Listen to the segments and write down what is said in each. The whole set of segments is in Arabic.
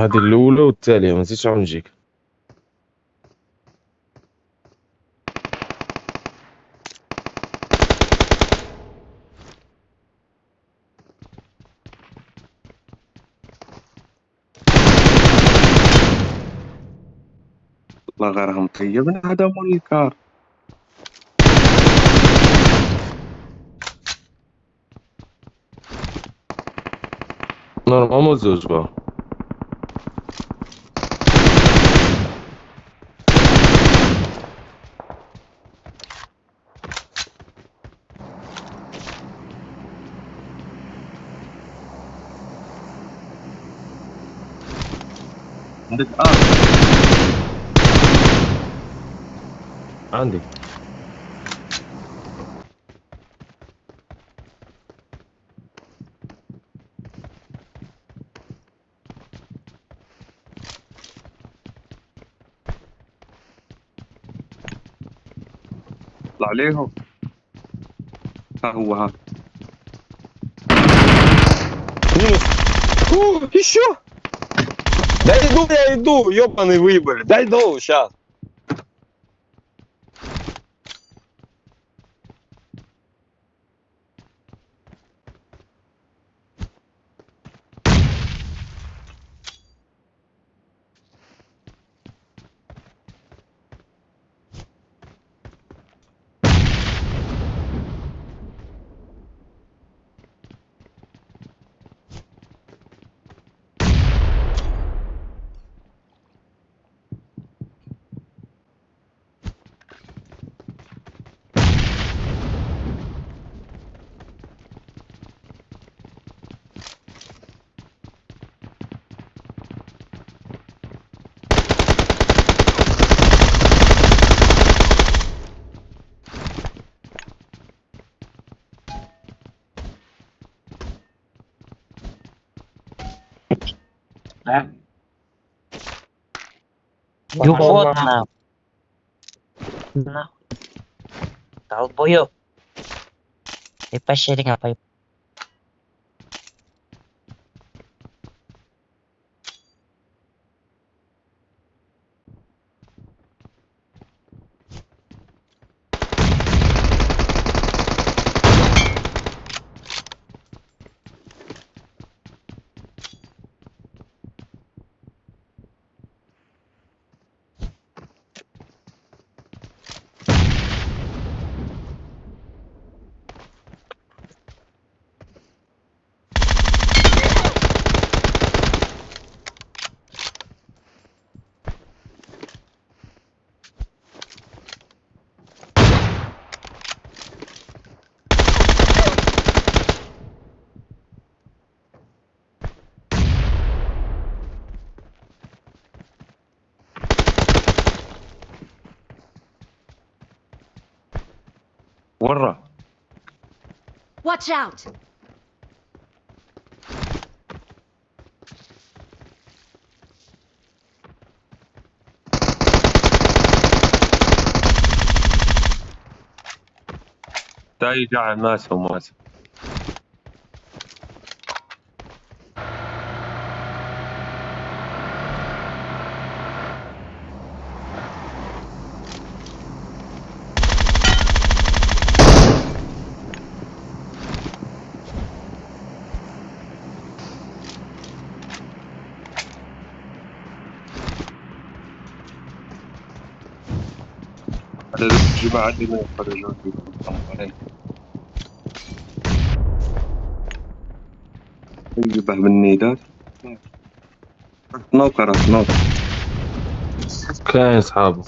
هذه الأولى والثانيه ما نسيتش نجيك. والله غير هم طيبنا هذا مول الكار. نورمالمون زوج بقى. عندك؟ آه. عندي. طلع عليهم. ها هو ها. يونس أوه شو؟ Да иду я иду, ебаный выбор. Дай иду сейчас. Ну вот на. Нахуй. Долбоёб. Ты по щелям برا Watch out! تا يجع ماسه ماسه الجماعة اللي ما يخرجون يجيبه بالنيدات نوكر كاين اصحابه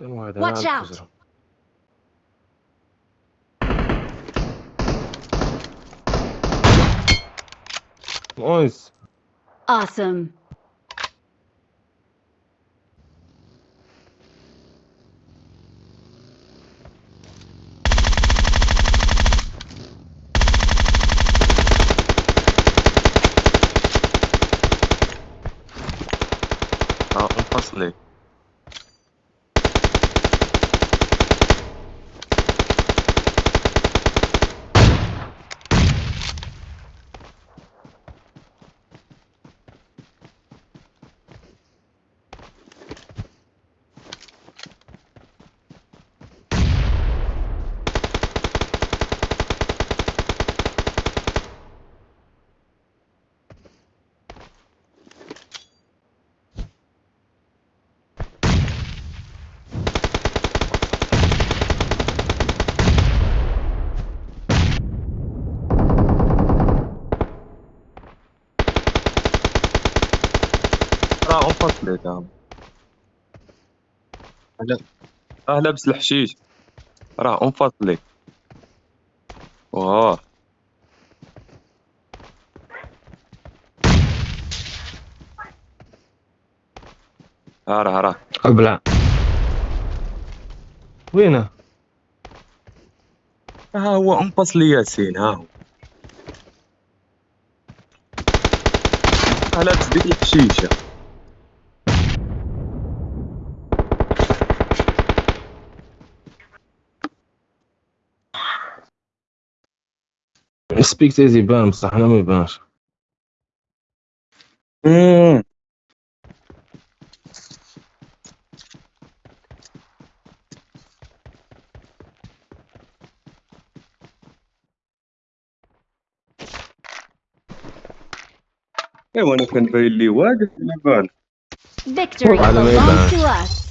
Watch out! Nice. Awesome. Ah, impossible. راه انفصلت آه هلا آه لابس الحشيش راه انفصلت واه ها راه راه ابلع وينه؟ ها هو انفصل ياسين ها هو. ها لابس ديك الحشيشه سبيكتيز يبان بصح انا ما يبانش مم. ايوا انا كان باين لي واقف على بال Victory By the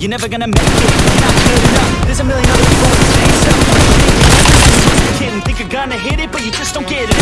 You're never gonna make it, you're not good enough. There's a million other people in the same You're kidding, think you're gonna hit it, but you just don't get it